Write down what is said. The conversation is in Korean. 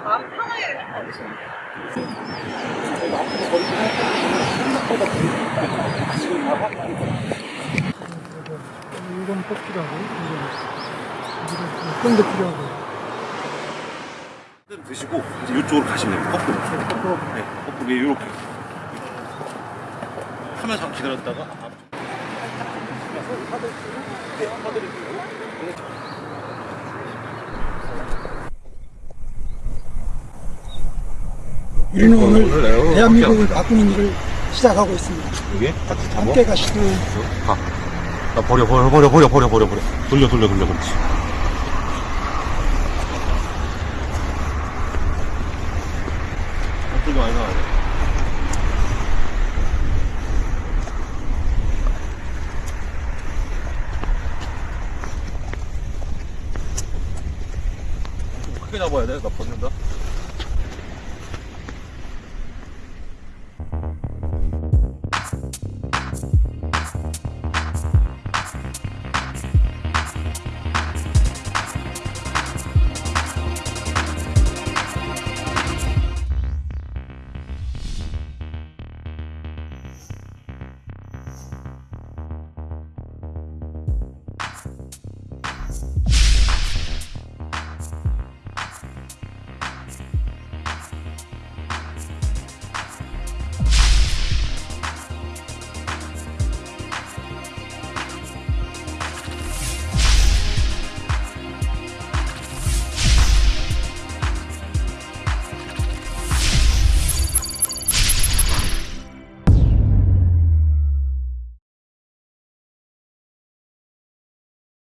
정말 마음 편하게 이건 꼭 필요하고 이건 도 필요하고 드시고 이제 이쪽으로 가시면 됩니다 거꾸로 네, 거꾸로 이렇게. 카메라 잠깐 기다렸다가 앞쪽 네, 화드릴게요 우리는 오늘 오늘 대한민국을 바꾸는 일을 시작하고 있습니다. 여기 같이 잡아. 함께 가시죠. 가. 나 버려 버려 버려 버려 버려 버려 버려. 돌려 돌려 돌려 그렇지. 어떻게 많이 나와요? 좀 크게 잡아야 돼. 나 벗는다.